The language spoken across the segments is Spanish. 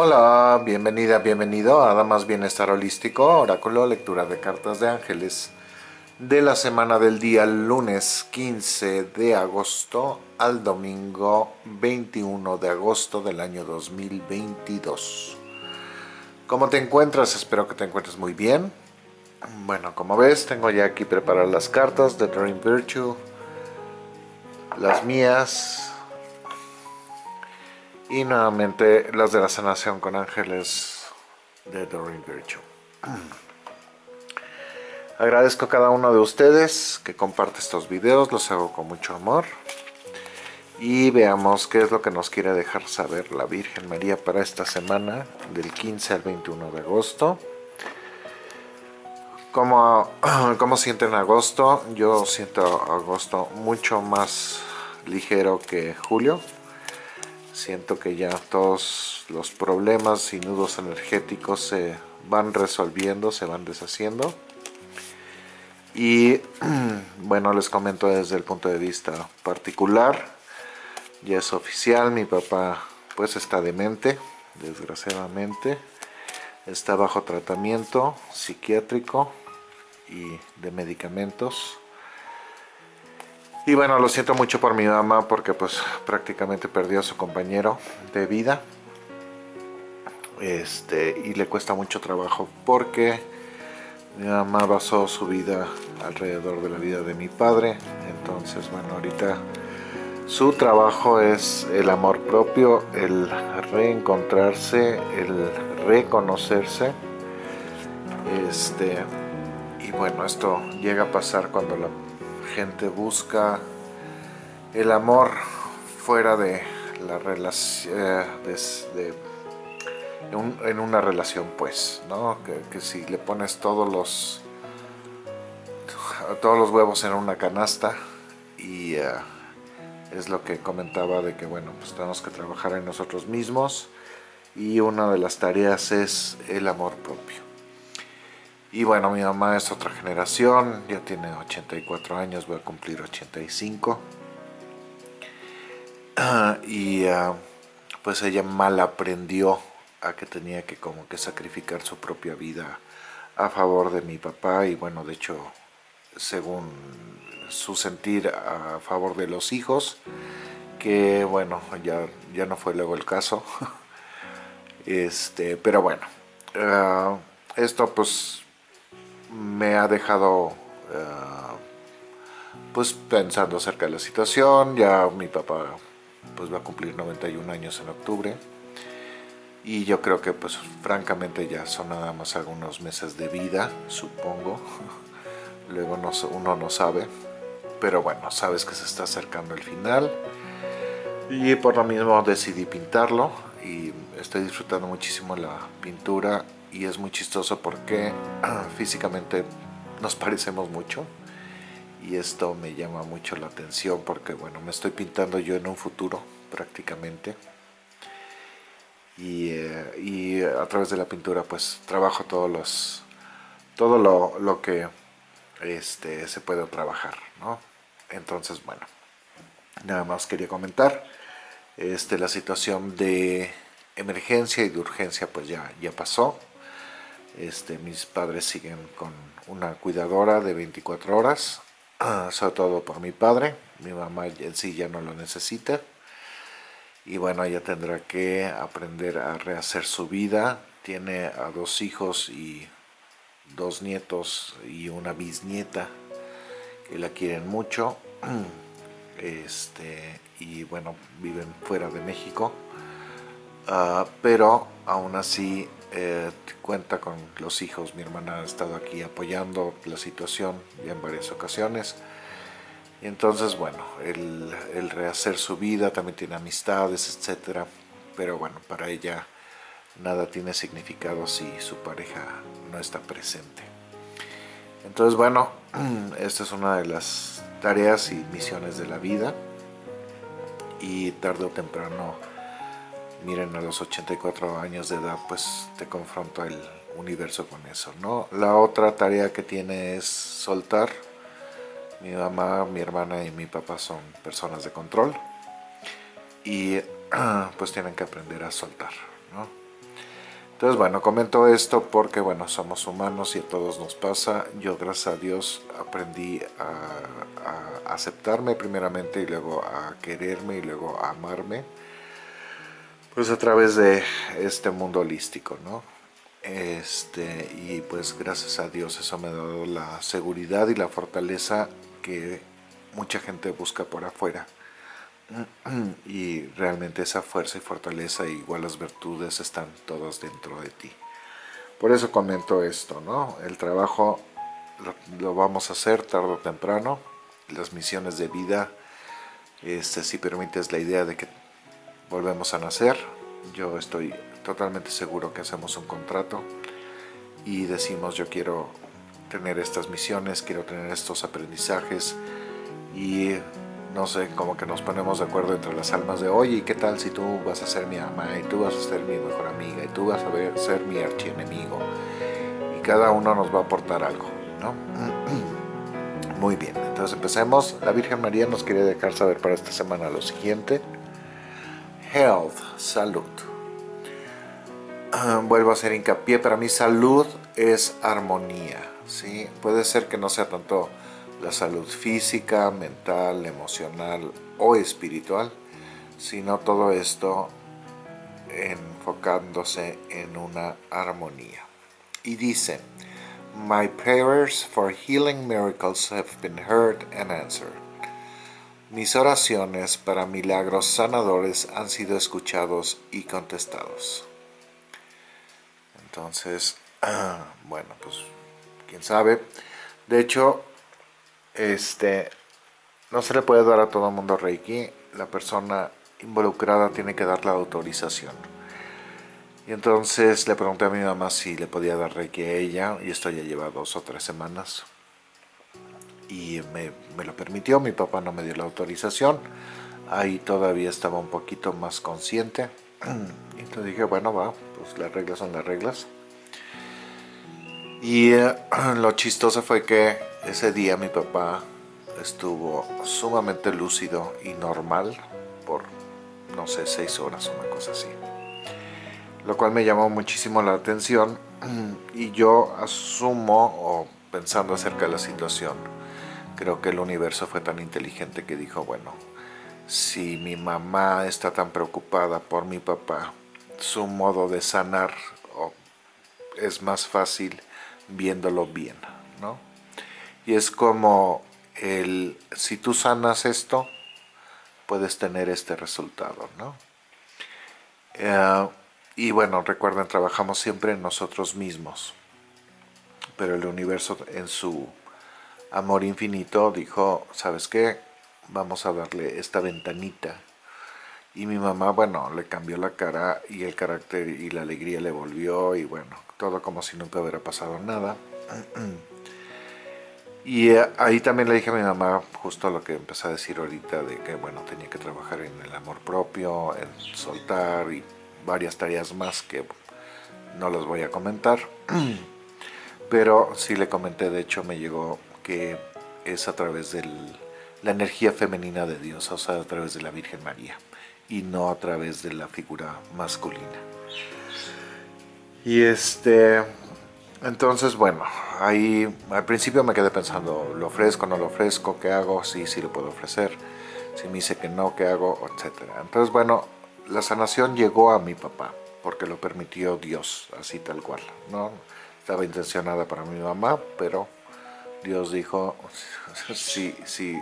Hola, bienvenida, bienvenido a Damas Bienestar Holístico, oráculo, lectura de cartas de ángeles de la semana del día lunes 15 de agosto al domingo 21 de agosto del año 2022. ¿Cómo te encuentras? Espero que te encuentres muy bien. Bueno, como ves, tengo ya aquí preparadas las cartas de Dream Virtue, las mías, y nuevamente las de la sanación con ángeles de Doreen Virtue. Agradezco a cada uno de ustedes que comparte estos videos, los hago con mucho amor. Y veamos qué es lo que nos quiere dejar saber la Virgen María para esta semana, del 15 al 21 de agosto. ¿Cómo, cómo sienten agosto? Yo siento agosto mucho más ligero que julio siento que ya todos los problemas y nudos energéticos se van resolviendo, se van deshaciendo. Y bueno, les comento desde el punto de vista particular, ya es oficial, mi papá pues está demente, desgraciadamente, está bajo tratamiento psiquiátrico y de medicamentos y bueno, lo siento mucho por mi mamá porque pues prácticamente perdió a su compañero de vida. Este, y le cuesta mucho trabajo porque mi mamá basó su vida alrededor de la vida de mi padre. Entonces, bueno, ahorita su trabajo es el amor propio, el reencontrarse, el reconocerse. Este, y bueno, esto llega a pasar cuando la gente busca el amor fuera de la relación, eh, en, una relación pues, ¿no? Que, si le pones todos los todos los huevos en una canasta y eh, es lo que comentaba de que bueno, pues tenemos que trabajar en nosotros mismos y una de las tareas es el amor propio. Y bueno, mi mamá es otra generación, ya tiene 84 años, voy a cumplir 85. y ah, pues ella mal aprendió a que tenía que como que sacrificar su propia vida a favor de mi papá y bueno, de hecho, según su sentir a favor de los hijos, que bueno, ya, ya no fue luego el caso. este, pero bueno, ah, esto pues me ha dejado eh, pues pensando acerca de la situación, ya mi papá pues va a cumplir 91 años en octubre. Y yo creo que pues francamente ya son nada más algunos meses de vida, supongo, luego no, uno no sabe, pero bueno, sabes que se está acercando el final. Y por lo mismo decidí pintarlo. Y estoy disfrutando muchísimo la pintura y es muy chistoso porque ah, físicamente nos parecemos mucho y esto me llama mucho la atención porque bueno me estoy pintando yo en un futuro prácticamente y, eh, a través de la pintura pues trabajo todos los todo lo, que este se puede trabajar ¿no? entonces bueno nada más quería comentar este la situación de emergencia y de urgencia pues ya ya pasó este, mis padres siguen con una cuidadora de 24 horas, sobre todo por mi padre, mi mamá en sí ya no lo necesita. Y bueno, ella tendrá que aprender a rehacer su vida. Tiene a dos hijos y dos nietos y una bisnieta que la quieren mucho. Este, y bueno, viven fuera de México. Ah, pero aún así eh, cuenta con los hijos, mi hermana ha estado aquí apoyando la situación ya en varias ocasiones. Y entonces, bueno, el, rehacer su vida, también tiene amistades, etcétera. Pero bueno, para ella nada tiene significado si su pareja no está presente. Entonces, bueno, esta es una de las tareas y misiones de la vida. Y tarde o temprano miren a los 84 años de edad pues te confronta el universo con eso no la otra tarea que tiene es soltar mi mamá mi hermana y mi papá son personas de control y pues tienen que aprender a soltar ¿no? Entonces, bueno, comento esto porque, bueno, somos humanos y a todos nos pasa. Yo, gracias a Dios, aprendí a, aceptarme primeramente y luego a quererme y luego a amarme. Pues a través de este mundo holístico, ¿no? Este, y pues gracias a Dios eso me ha dado la seguridad y la fortaleza que mucha gente busca por afuera. Y realmente esa fuerza y fortaleza, igual las virtudes, están todas dentro de ti. Por eso comento esto, ¿no? El trabajo lo, vamos a hacer tarde o temprano. Las misiones de vida, este, si permites la idea de que volvemos a nacer, yo estoy totalmente seguro que hacemos un contrato y decimos yo quiero tener estas misiones, quiero tener estos aprendizajes y no sé, como que nos ponemos de acuerdo entre las almas de oye, ¿qué tal si tú vas a ser mi ama y tú vas a ser mi mejor amiga y tú vas a ser mi archienemigo? Y cada uno nos va a aportar algo, ¿no? Muy bien, entonces empecemos. La Virgen María nos quiere dejar saber para esta semana lo siguiente. Health, salud. Vuelvo a hacer hincapié, para mí salud es armonía, ¿sí? Puede ser que no sea tanto la salud física, mental, emocional o espiritual, sino todo esto enfocándose en una armonía. Y dice, My prayers for healing miracles have been heard and answered. Mis oraciones para milagros sanadores han sido escuchados y contestados. Entonces, bueno, pues quién sabe. De hecho, este, no se le puede dar a todo el mundo Reiki, la persona involucrada tiene que dar la autorización. Y entonces le pregunté a mi mamá si le podía dar Reiki a ella, y esto ya lleva dos o tres semanas. Y me, me lo permitió, mi papá no me dio la autorización, ahí todavía estaba un poquito más consciente. Entonces dije, bueno, va, pues las reglas son las reglas. Y eh, lo chistoso fue que ese día mi papá estuvo sumamente lúcido y normal por, no sé, seis horas, una cosa así. Lo cual me llamó muchísimo la atención y yo asumo, o pensando acerca de la situación, creo que el universo fue tan inteligente que dijo, bueno, si mi mamá está tan preocupada por mi papá, su modo de sanar es más fácil viéndolo bien, ¿no? Y es como el, si tú sanas esto, puedes tener este resultado, ¿no? Eh, y bueno, recuerden, trabajamos siempre en nosotros mismos. Pero el universo en su amor infinito dijo, ¿sabes qué? Vamos a darle esta ventanita. Y mi mamá, bueno, le cambió la cara y el carácter y la alegría le volvió y bueno, todo como si nunca hubiera pasado nada. Y eh, ahí también le dije a mi mamá justo lo que empecé a decir ahorita de que bueno, tenía que trabajar en el amor propio, en soltar y varias tareas más que no las voy a comentar. Pero sí le comenté, de hecho me llegó que es a través de la energía femenina de Dios, o sea, a través de la Virgen María y no a través de la figura masculina. Y este, entonces, bueno, ahí al principio me quedé pensando, ¿lo ofrezco, no lo ofrezco? ¿Qué hago? Sí, sí lo puedo ofrecer. Si me dice que no, ¿qué hago? Etcétera. Entonces, bueno, la sanación llegó a mi papá, porque lo permitió Dios, así tal cual, ¿no? Estaba intencionada para mi mamá, pero Dios dijo, si, si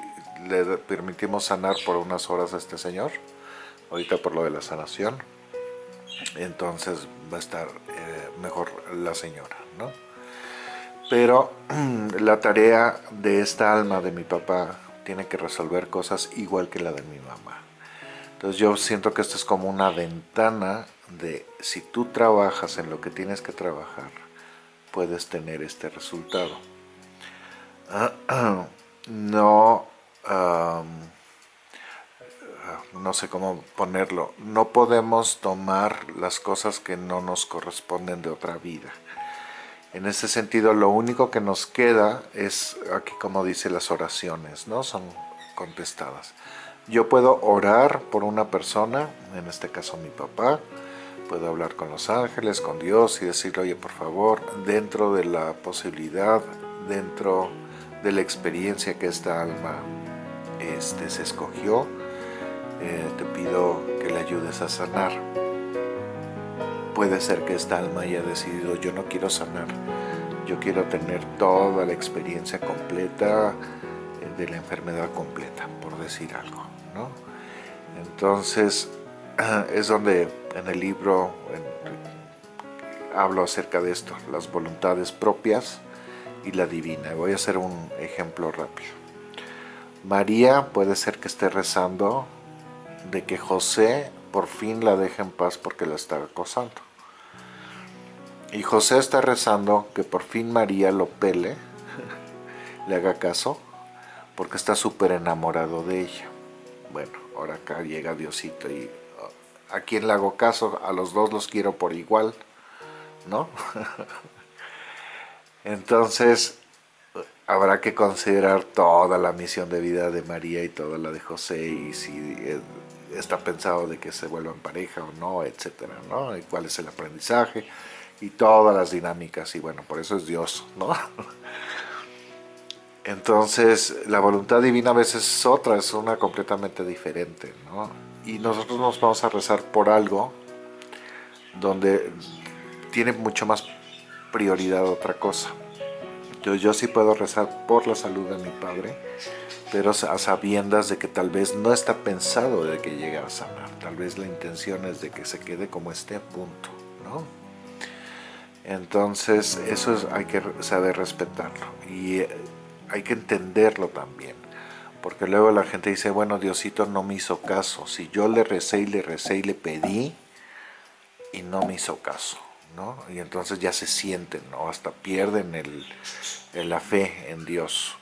le permitimos sanar por unas horas a este señor, ahorita por lo de la sanación, entonces va a estar eh, mejor la señora, ¿no? Pero la tarea de esta alma de mi papá tiene que resolver cosas igual que la de mi mamá. Entonces yo siento que esto es como una ventana de si tú trabajas en lo que tienes que trabajar, puedes tener este resultado. no, no sé cómo ponerlo, no podemos tomar las cosas que no nos corresponden de otra vida. En ese sentido, lo único que nos queda es, aquí como dice, las oraciones, ¿no? Son contestadas. Yo puedo orar por una persona, en este caso mi papá, puedo hablar con los ángeles, con Dios y decirle, oye, por favor, dentro de la posibilidad, dentro de la experiencia que esta alma este, se escogió, eh, te pido que le ayudes a sanar. Puede ser que esta alma haya decidido, yo no quiero sanar, yo quiero tener toda la experiencia completa eh, de la enfermedad completa, por decir algo, ¿no? Entonces, es donde en el libro hablo acerca de esto, las voluntades propias y la divina. Voy a hacer un ejemplo rápido. María puede ser que esté rezando de que José por fin la deje en paz porque la está acosando. Y José está rezando que por fin María lo pele, le haga caso, porque está súper enamorado de ella. Bueno, ahora acá llega Diosito y a quién le hago caso, a los dos los quiero por igual, ¿no? Entonces, habrá que considerar toda la misión de vida de María y toda la de José y si eh, está pensado de que se vuelvan pareja o no, etcétera, ¿no? Y cuál es el aprendizaje y todas las dinámicas y bueno, por eso es Dios, ¿no? Entonces, la voluntad divina a veces es otra, es una completamente diferente, ¿no? Y nosotros nos vamos a rezar por algo donde tiene mucho más prioridad otra cosa. Entonces yo sí puedo rezar por la salud de mi padre, pero a sabiendas de que tal vez no está pensado de que llegue a sanar. Tal vez la intención es de que se quede como esté, punto, ¿no? Entonces eso hay que saber respetarlo. Y eh, hay que entenderlo también. Porque luego la gente dice, bueno, Diosito no me hizo caso. Si yo le recé y le recé y le pedí y no me hizo caso, ¿no? Y entonces ya se sienten, ¿no? Hasta pierden el, la fe en Dios.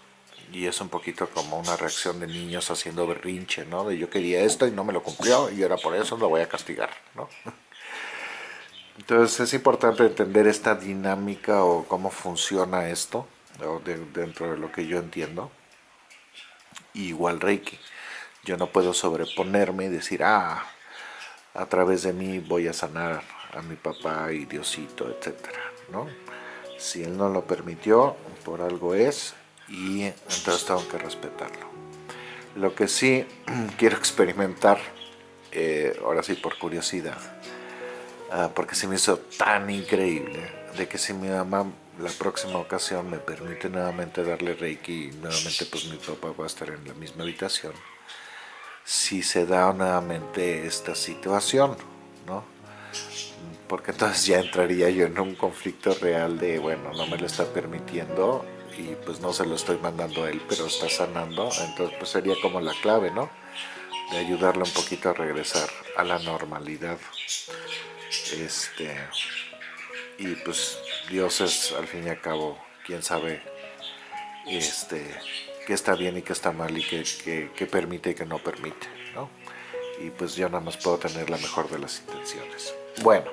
Y es un poquito como una reacción de niños haciendo berrinche, ¿no? De yo quería esto y no me lo cumplió y ahora por eso lo voy a castigar, ¿no? Entonces es importante entender esta dinámica o cómo funciona esto dentro de lo que yo entiendo. igual Reiki. Yo no puedo sobreponerme y decir, ah, a través de mí voy a sanar a mi papá y Diosito, etcétera, ¿no? Si él no lo permitió, por algo es, y entonces tengo que respetarlo. Lo que sí quiero experimentar, eh, ahora sí por curiosidad, ah, porque se me hizo tan increíble, de que si mi mamá la próxima ocasión me permite nuevamente darle Reiki nuevamente pues mi papá va a estar en la misma habitación si se da nuevamente esta situación, ¿no? Porque entonces ya entraría yo en un conflicto real de, bueno, no me lo está permitiendo y pues no se lo estoy mandando a él, pero está sanando, entonces pues sería como la clave, ¿no? De ayudarle un poquito a regresar a la normalidad. Este, y pues Dios es al fin y al cabo quien sabe este, qué está bien y qué está mal y qué, permite y qué no permite, ¿no? Y pues yo nada más puedo tener la mejor de las intenciones. Bueno,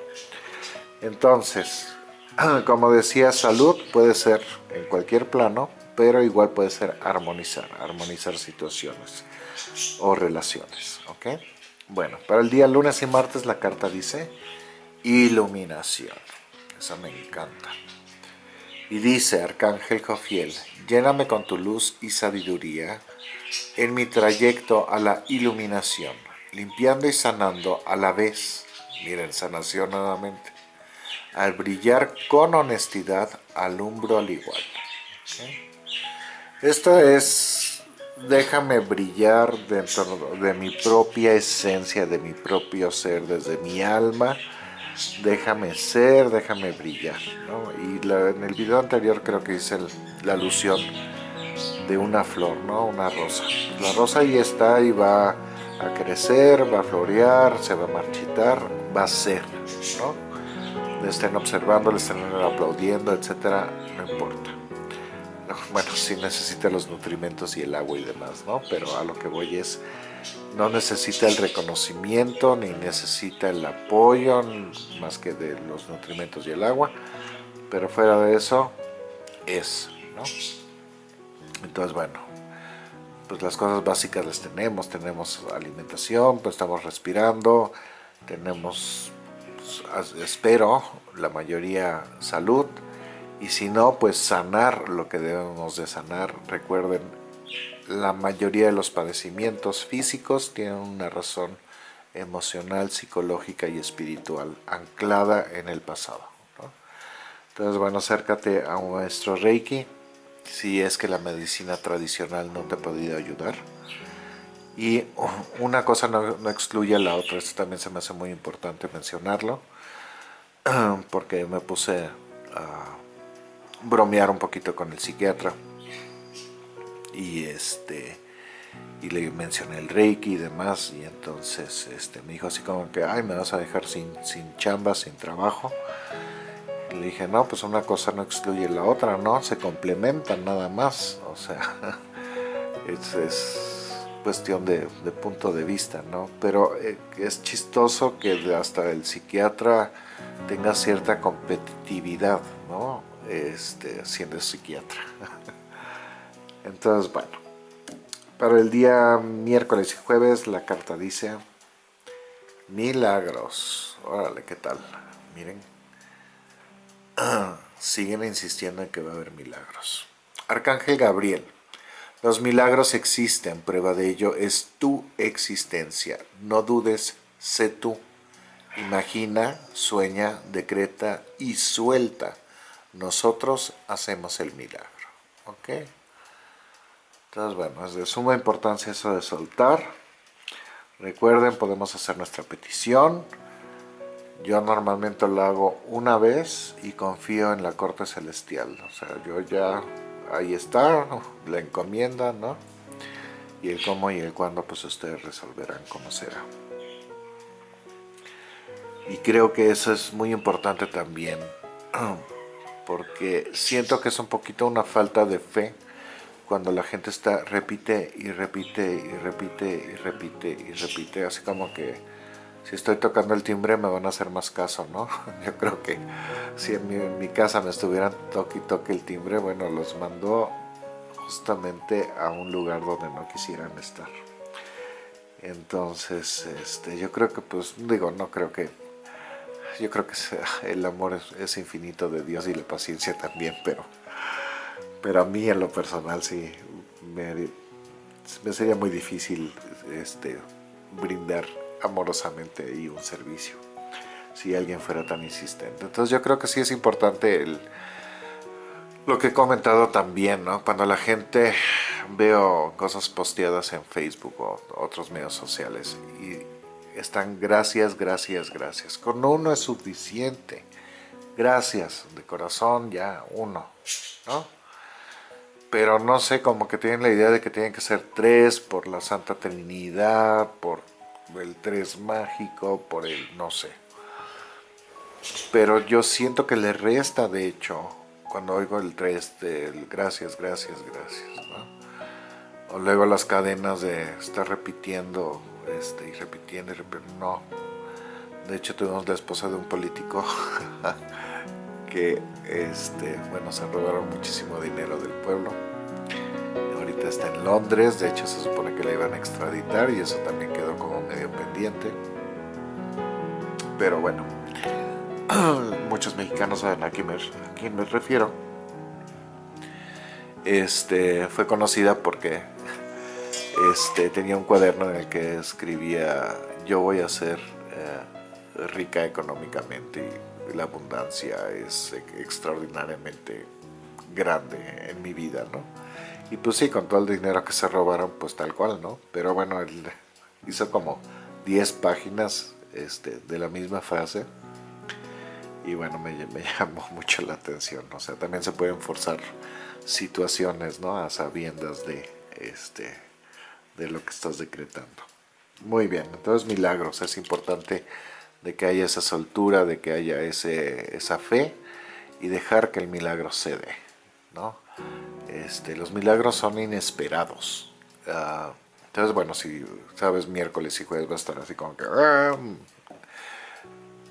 entonces, como decía, salud puede ser en cualquier plano, pero igual puede ser armonizar, armonizar situaciones o relaciones, ¿ok? Bueno, para el día lunes y martes la carta dice iluminación. Esa me encanta. Y dice Arcángel Jofiel, lléname con tu luz y sabiduría en mi trayecto a la iluminación, limpiando y sanando a la vez. Miren, sanación nuevamente. Al brillar con honestidad, alumbro al igual. Esto es, déjame brillar dentro de mi propia esencia, de mi propio ser, desde mi alma, déjame ser, déjame brillar. Y en el video anterior creo que hice la alusión de una flor, ¿no? una rosa. La rosa ahí está y va a crecer, va a florear, se va a marchitar, va a ser. ¿no? Le estén observando, le estén aplaudiendo, etcétera, no importa. Bueno, sí necesita los nutrimentos y el agua y demás, ¿no? Pero a lo que voy es no necesita el reconocimiento ni necesita el apoyo más que de los nutrimentos y el agua pero fuera de eso es ¿no? entonces bueno pues las cosas básicas las tenemos tenemos alimentación pues estamos respirando tenemos espero, la mayoría salud, y si no, pues sanar lo que debemos de sanar. Recuerden, la mayoría de los padecimientos físicos tienen una razón emocional, psicológica y espiritual anclada en el pasado. Entonces, bueno, acércate a un maestro Reiki si es que la medicina tradicional no te ha podido ayudar. Y una cosa no, excluye a la otra, esto también se me hace muy importante mencionarlo, porque me puse a bromear un poquito con el psiquiatra y este y le mencioné el reiki y demás y entonces este me dijo así como que ay me vas a dejar sin, sin chamba sin trabajo le dije no pues una cosa no excluye la otra no se complementan nada más o sea es, cuestión de, punto de vista no pero eh, es chistoso que hasta el psiquiatra tenga cierta competitividad no este, siendo psiquiatra. Entonces, bueno, para el día miércoles y jueves la carta dice milagros. Órale, ¿qué tal? Miren. Siguen insistiendo en que va a haber milagros. Arcángel Gabriel. Los milagros existen, prueba de ello es tu existencia. No dudes, sé tú. Imagina, sueña, decreta y suelta nosotros hacemos el milagro. ¿Ok? Entonces, bueno, es de suma importancia eso de soltar. Recuerden, podemos hacer nuestra petición. Yo normalmente lo hago una vez y confío en la corte celestial. O sea, yo ya, ahí está, la encomienda, ¿no? Y el cómo y el cuándo, pues ustedes resolverán cómo será. Y creo que eso es muy importante también porque siento que es un poquito una falta de fe cuando la gente está repite y repite y repite y repite y repite, así como que si estoy tocando el timbre me van a hacer más caso, ¿no? Yo creo que si en mi, casa me estuvieran toque y toque el timbre, bueno, los mandó justamente a un lugar donde no quisieran estar. Entonces, este, yo creo que, pues, digo, no creo que yo creo que el amor es, infinito de Dios y la paciencia también, pero, pero a mí en lo personal sí me, sería muy difícil este, brindar amorosamente y un servicio si alguien fuera tan insistente. Entonces yo creo que sí es importante el, lo que he comentado también, ¿no? Cuando la gente veo cosas posteadas en Facebook o otros medios sociales y están gracias, gracias, gracias. Con uno es suficiente. Gracias, de corazón ya uno, ¿no? Pero no sé, como que tienen la idea de que tienen que ser tres por la Santa Trinidad, por el tres mágico, por el no sé. Pero yo siento que le resta, de hecho, cuando oigo el tres del gracias, gracias, gracias. O luego las cadenas de estar repitiendo este, y repitiendo y repitiendo. No. De hecho tuvimos la esposa de un político que, este, bueno, se robaron muchísimo dinero del pueblo. Está en Londres, de hecho se supone que la iban a extraditar y eso también quedó como medio pendiente. Pero bueno, muchos mexicanos saben a quién me, a quién me refiero. Este, fue conocida porque este, tenía un cuaderno en el que escribía yo voy a ser eh, rica económicamente y la abundancia es extraordinariamente grande en mi vida, ¿no? Y pues sí, con todo el dinero que se robaron, pues tal cual, ¿no? Pero bueno, él hizo como 10 páginas este, de la misma frase y bueno, me, llamó mucho la atención, o sea, también se pueden forzar situaciones, ¿no? A sabiendas de, este, de lo que estás decretando. Muy bien, entonces milagros, es importante de que haya esa soltura, de que haya ese, esa fe y dejar que el milagro se dé. ¿no? Este, los milagros son inesperados. Ah, entonces, bueno, si sabes miércoles y jueves va a estar así como que... Ah,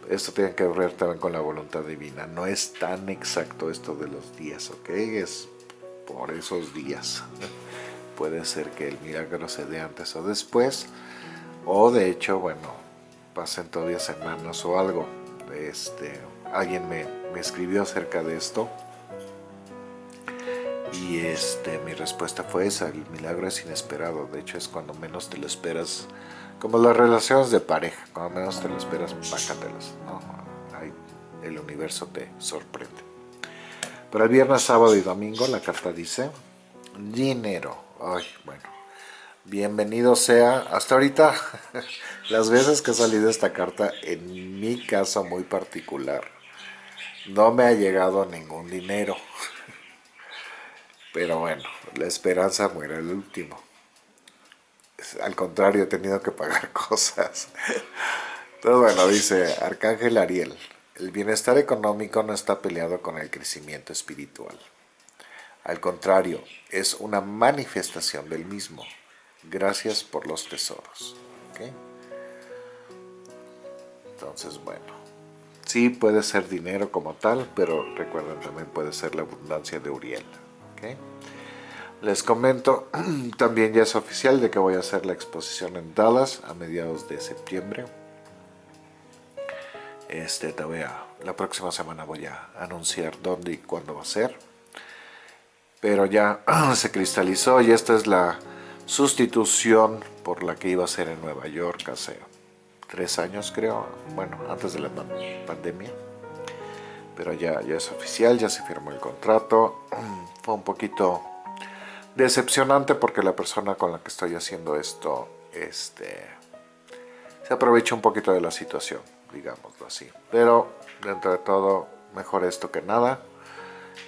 esto tiene que ver también con la voluntad divina. No es tan exacto esto de los días, ¿ok? Es por esos días puede ser que el milagro se dé antes o después, o de hecho, bueno, pasen todavía semanas o algo, este, alguien me, me escribió acerca de esto y este, mi respuesta fue esa, el milagro es inesperado, de hecho es cuando menos te lo esperas, como las relaciones de pareja, cuando menos te lo esperas, bácatelas, ¿no? El universo te sorprende. Para el viernes, sábado y domingo la carta dice, dinero, ay, bueno, bienvenido sea, hasta ahorita, las veces que ha salido esta carta, en mi caso muy particular, no me ha llegado ningún dinero. Pero bueno, la esperanza muere el último. Al contrario, he tenido que pagar cosas. Entonces, bueno, dice Arcángel Ariel, el bienestar económico no está peleado con el crecimiento espiritual. Al contrario, es una manifestación del mismo. Gracias por los tesoros. Entonces, bueno, sí puede ser dinero como tal, pero recuerden también puede ser la abundancia de Uriel. Les comento, también ya es oficial de que voy a hacer la exposición en Dallas a mediados de septiembre. Este, te la próxima semana voy a anunciar dónde y cuándo va a ser. Pero ya se cristalizó y esta es la sustitución por la que iba a ser en Nueva York hace tres años creo, bueno, antes de la pandemia pero ya, ya es oficial, ya se firmó el contrato. Fue un poquito decepcionante porque la persona con la que estoy haciendo esto este, se aprovecha un poquito de la situación, digámoslo así. Pero dentro de todo, mejor esto que nada.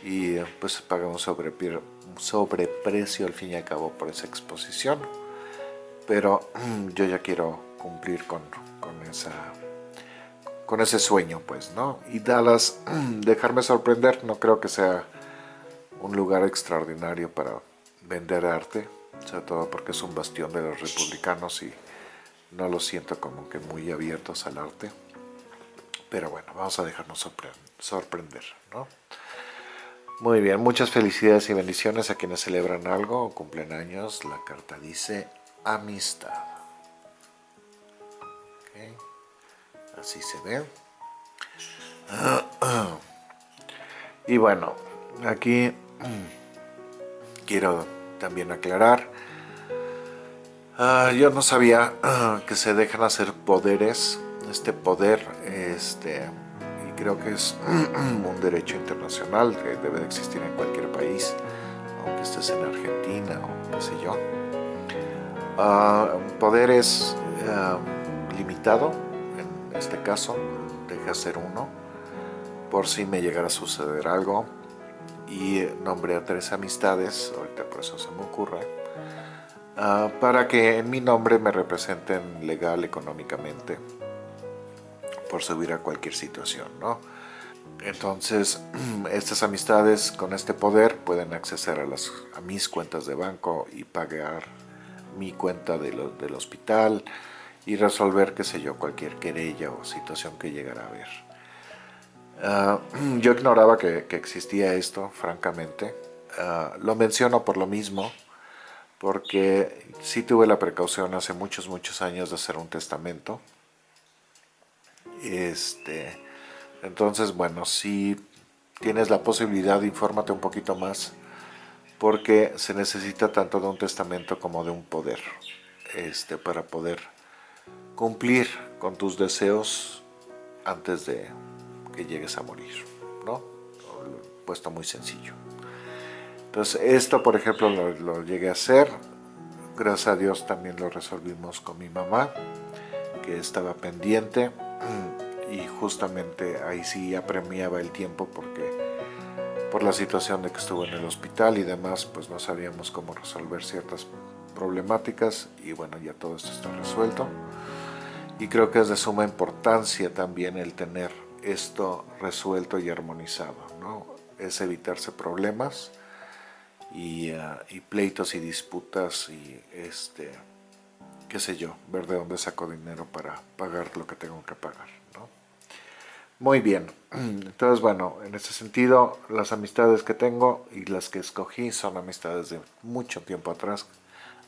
Y pues paga un sobreprecio al fin y al cabo por esa exposición. Pero yo ya quiero cumplir con, con esa con ese sueño, pues, ¿no? Y Dallas, dejarme sorprender, no creo que sea un lugar extraordinario para vender arte, sobre todo porque es un bastión de los republicanos y no lo siento como que muy abiertos al arte. Pero bueno, vamos a dejarnos sorprender, ¿no? Muy bien, muchas felicidades y bendiciones a quienes celebran algo o cumplen años. La carta dice amistad. Así se ve. Y bueno aquí quiero también aclarar ah, yo no sabía ah, que se dejan hacer poderes. Este poder este y creo que es un derecho internacional que debe de existir en cualquier país aunque estés en Argentina o qué sé yo. Uh, poder es limitado en este caso deje hacer uno por si me llegara a suceder algo y nombré a tres amistades, ahorita por eso se me ocurre, ah, para que en mi nombre me representen legal, económicamente, por subir a cualquier situación, ¿no? Entonces, estas amistades con este poder pueden acceder a mis cuentas de banco y pagar mi cuenta del hospital, y resolver, qué sé yo, cualquier querella o situación que llegara a haber. Ah, yo ignoraba que, existía esto, francamente. Ah, lo menciono por lo mismo, porque sí tuve la precaución hace muchos, muchos años de hacer un testamento. Este, entonces, bueno, si tienes la posibilidad, infórmate un poquito más, porque se necesita tanto de un testamento como de un poder este, para poder cumplir con tus deseos antes de que llegues a morir, ¿no? Puesto muy sencillo. Entonces esto, por ejemplo, lo, llegué a hacer. Gracias a Dios también lo resolvimos con mi mamá, que estaba pendiente. Y justamente ahí sí apremiaba el tiempo porque por la situación de que estuvo en el hospital y demás, pues no sabíamos cómo resolver ciertas problemáticas y bueno, ya todo esto está resuelto y creo que es de suma importancia también el tener esto resuelto y armonizado, ¿no? Es evitarse problemas y, ah, y, pleitos y disputas y este, qué sé yo, ver de dónde saco dinero para pagar lo que tengo que pagar, ¿no? Muy bien, entonces bueno, en ese sentido las amistades que tengo y las que escogí son amistades de mucho tiempo atrás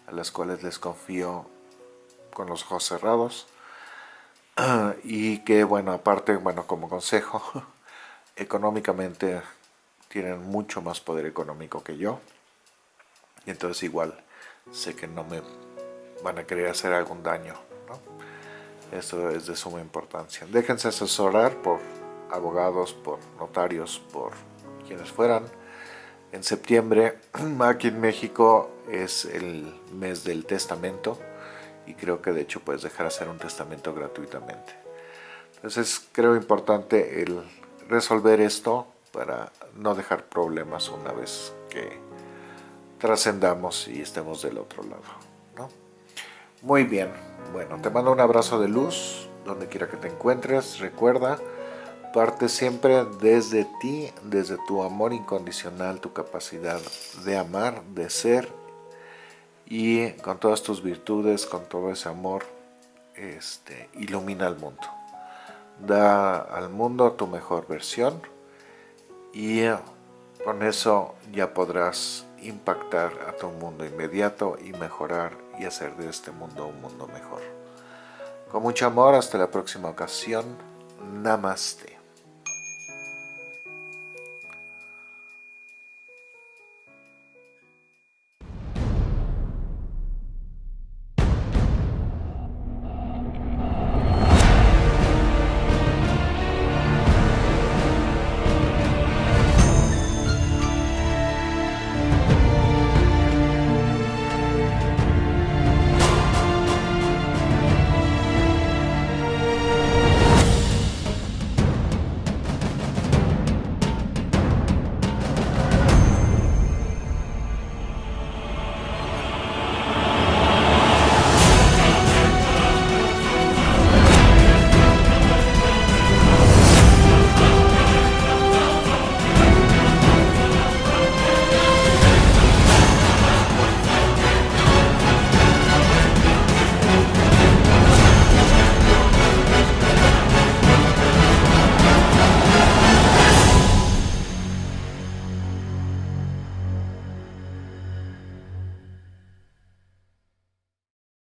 a las cuales les confío con los ojos cerrados y que bueno, aparte, bueno, como consejo, económicamente tienen mucho más poder económico que yo. Y entonces igual sé que no me van a querer hacer algún daño ¿no? eso es de suma importancia. Déjense asesorar por abogados, por notarios, por quienes fueran. En septiembre aquí en México es el mes del testamento y creo que de hecho puedes dejar hacer un testamento gratuitamente entonces creo importante el resolver esto para no dejar problemas una vez que trascendamos y estemos del otro lado. ¿no? Muy bien, bueno, te mando un abrazo de luz, donde quiera que te encuentres, recuerda, parte siempre desde ti, desde tu amor incondicional, tu capacidad de amar, de ser, y con todas tus virtudes, con todo ese amor, este, ilumina al mundo. Da al mundo tu mejor versión, y eh, con eso ya podrás impactar a tu mundo inmediato y mejorar y hacer de este mundo un mundo mejor. Con mucho amor, hasta la próxima ocasión. Namaste.